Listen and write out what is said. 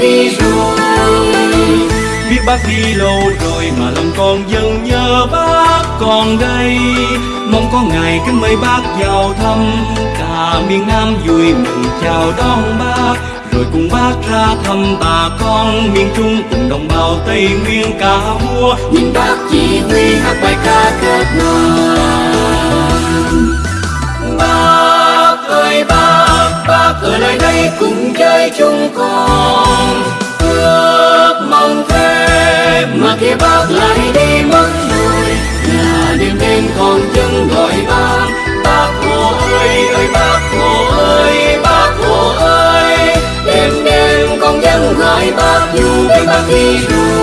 đi rồi. Biết bác đi lâu rồi mà lòng con vẫn nhớ bác còn đây. Mong có ngày kính mời bác vào thăm. Cả miền nam vui mừng chào đón bác. Rồi cùng bác ra thăm bà con miền trung cùng đồng bào tây nguyên cả vua. Nhìn bác chỉ huy hát bài ca kết đoàn bác ơi bác bác ở lại đây cùng chơi lại đi mất rồi là đêm đêm còn chân gọi ba. Bác hồ ơi ơi, bác hồ ơi, bác hồ ơi. Đêm đêm con dân gọi bác, dù biết bác đi đâu